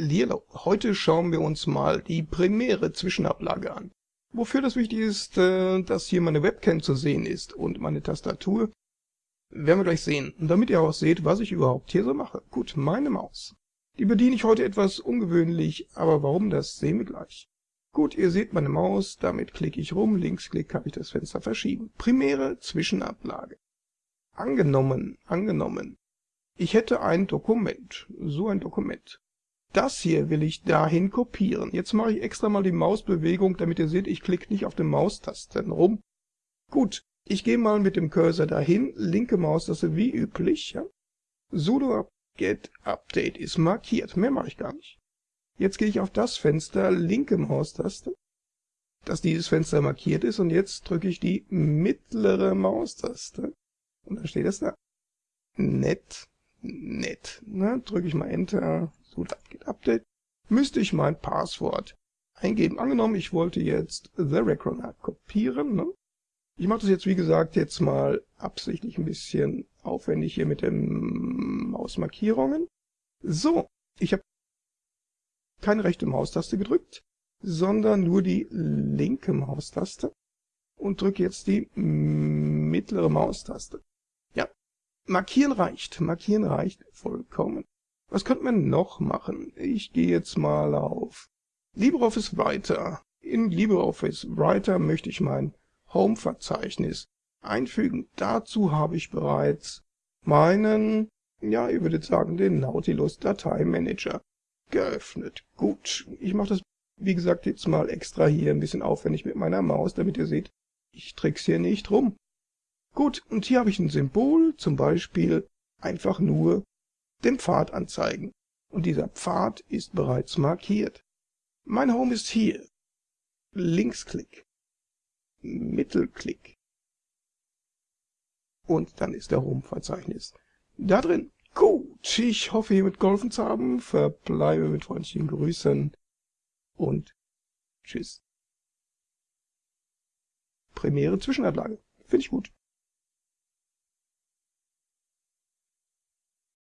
Lilo, heute schauen wir uns mal die Premiere Zwischenablage an. Wofür das wichtig ist, äh, dass hier meine Webcam zu sehen ist und meine Tastatur, werden wir gleich sehen. Damit ihr auch seht, was ich überhaupt hier so mache. Gut, meine Maus. Die bediene ich heute etwas ungewöhnlich, aber warum, das sehen wir gleich. Gut, ihr seht meine Maus, damit klicke ich rum, Linksklick kann ich das Fenster verschieben. Primäre Zwischenablage. Angenommen, angenommen. Ich hätte ein Dokument, so ein Dokument. Das hier will ich dahin kopieren. Jetzt mache ich extra mal die Mausbewegung, damit ihr seht, ich klicke nicht auf den Maustasten rum. Gut, ich gehe mal mit dem Cursor dahin, linke Maustaste wie üblich. Ja. sudo get update ist markiert, mehr mache ich gar nicht. Jetzt gehe ich auf das Fenster, linke Maustaste, dass dieses Fenster markiert ist und jetzt drücke ich die mittlere Maustaste und dann steht es da. Nett, nett. Ne? Drücke ich mal Enter, so geht Update, müsste ich mein Passwort eingeben. Angenommen, ich wollte jetzt The Recroner kopieren. Ne? Ich mache das jetzt, wie gesagt, jetzt mal absichtlich ein bisschen aufwendig hier mit den Mausmarkierungen. So, ich habe keine rechte Maustaste gedrückt, sondern nur die linke Maustaste und drücke jetzt die mittlere Maustaste. Markieren reicht, markieren reicht vollkommen. Was könnte man noch machen? Ich gehe jetzt mal auf LibreOffice Writer. In LibreOffice Writer möchte ich mein Home-Verzeichnis einfügen. Dazu habe ich bereits meinen, ja, ihr würdet sagen, den Nautilus Dateimanager geöffnet. Gut, ich mache das, wie gesagt, jetzt mal extra hier ein bisschen aufwendig mit meiner Maus, damit ihr seht, ich trick's hier nicht rum. Gut, und hier habe ich ein Symbol, zum Beispiel einfach nur den Pfad anzeigen. Und dieser Pfad ist bereits markiert. Mein Home ist hier. Linksklick. Mittelklick. Und dann ist der Home-Verzeichnis da drin. Gut, ich hoffe, hiermit geholfen zu haben. Verbleibe mit freundlichen Grüßen und tschüss. Premiere Zwischenablage. Finde ich gut.